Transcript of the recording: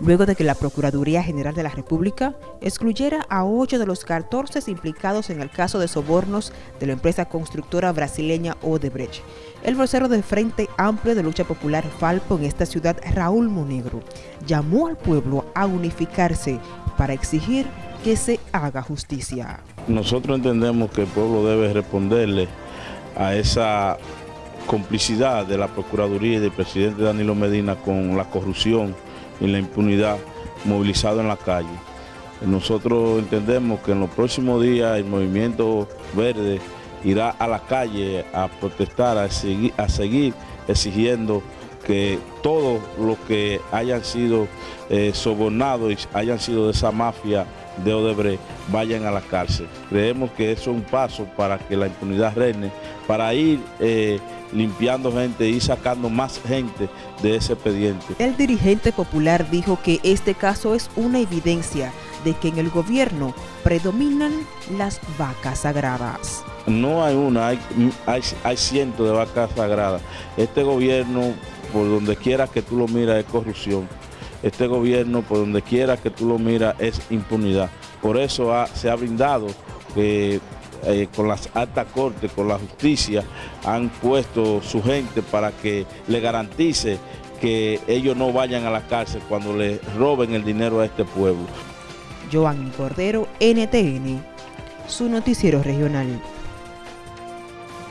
luego de que la Procuraduría General de la República excluyera a ocho de los 14 implicados en el caso de sobornos de la empresa constructora brasileña Odebrecht. El vocero de Frente Amplio de Lucha Popular Falpo en esta ciudad, Raúl Monegro, llamó al pueblo a unificarse para exigir que se haga justicia. Nosotros entendemos que el pueblo debe responderle a esa complicidad de la Procuraduría y del presidente Danilo Medina con la corrupción y la impunidad movilizado en la calle. Nosotros entendemos que en los próximos días el movimiento verde irá a la calle a protestar, a seguir, a seguir exigiendo que todos los que hayan sido eh, sobornados y hayan sido de esa mafia de Odebrecht vayan a la cárcel. Creemos que eso es un paso para que la impunidad reine, para ir eh, limpiando gente y sacando más gente de ese expediente. El dirigente popular dijo que este caso es una evidencia de que en el gobierno predominan las vacas sagradas. No hay una, hay, hay, cientos de vacas sagradas. Este gobierno, por donde quiera que tú lo miras, es corrupción. Este gobierno, por donde quiera que tú lo miras, es impunidad. Por eso se ha brindado que eh, con las altas cortes, con la justicia, han puesto su gente para que le garantice que ellos no vayan a la cárcel cuando le roben el dinero a este pueblo. Joan Cordero, NTN, su noticiero regional.